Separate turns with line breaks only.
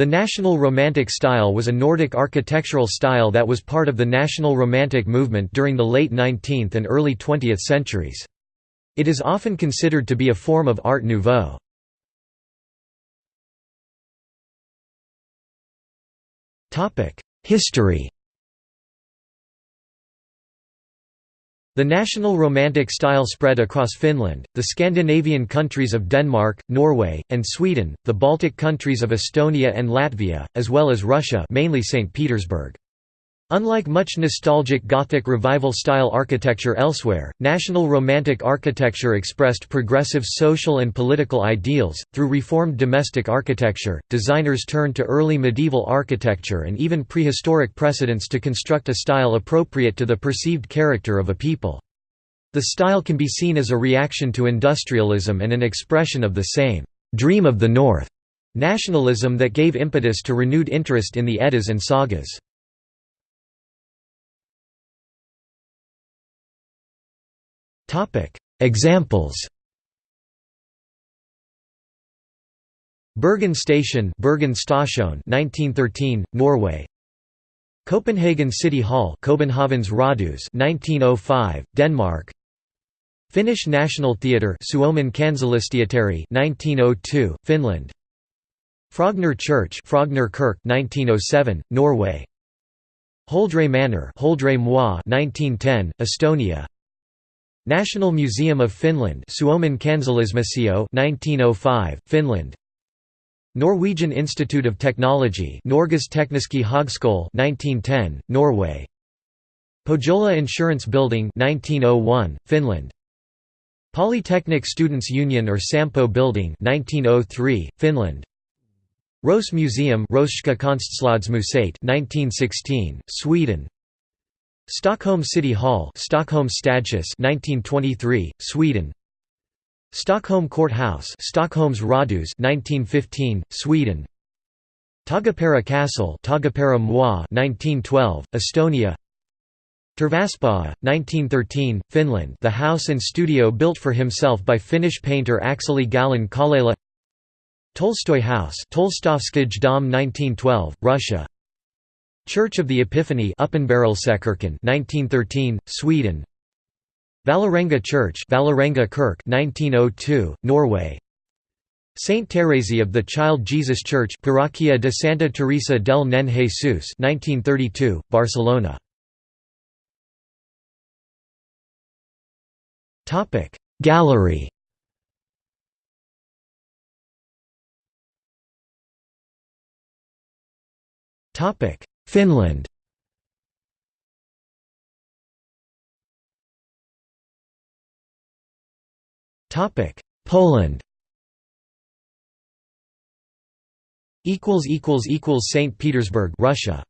The National Romantic style was a Nordic architectural style that was part of the National Romantic movement during the late 19th and early 20th centuries. It is often considered to be a form of Art Nouveau. History The National Romantic style spread across Finland, the Scandinavian countries of Denmark, Norway, and Sweden, the Baltic countries of Estonia and Latvia, as well as Russia mainly St. Petersburg. Unlike much nostalgic Gothic Revival-style architecture elsewhere, National Romantic architecture expressed progressive social and political ideals. Through reformed domestic architecture, designers turned to early medieval architecture and even prehistoric precedents to construct a style appropriate to the perceived character of a people. The style can be seen as a reaction to industrialism and an expression of the same dream of the North nationalism that gave impetus to renewed interest in the Eddas and sagas. Topic: Examples. Bergen Station, Bergen Station, 1913, Norway. Copenhagen City Hall, Københavns Rådhus, 1905, Denmark. Finnish National Theatre, Suomen Kansallisteatteri, 1902, Finland. Frogner Church, Frogner Kirk, 1907, Norway. Holdre Manor, Holdre 1910, Estonia. National Museum of Finland Suomen Kansallismuseo 1905 Finland. Norwegian Institute of Technology Norges Tekniske Høgskole 1910 Norway. Pohjola Insurance Building 1901 Finland. Polytechnic Students Union or Sampo Building 1903 Finland. Rose Museum Röhsska Konstslöjdmuseet 1916 Sweden Stockholm City Hall Stockholm Stadshus 1923 Sweden. Stockholm Courthouse Stockholms Rådhus 1915 Sweden. Taagepera Castle Taagepera Moi 1912 Estonia. Tarvaspää 1913 Finland. The house and studio built for himself by Finnish painter Akseli Gallen Kallela Tolstoy House Tolstovskij Dom 1912 Russia Church of the Epiphany 1913, Sweden. Vålerenga Church Vålerenga Kirk 1902, Norway. Saint Thérèse of the Child Jesus Church Parroquia de Santa Teresa del Nen Jesus 1932, Barcelona. Gallery. Topic Finland Topic: Poland. Equals equals equals Saint Petersburg, Russia.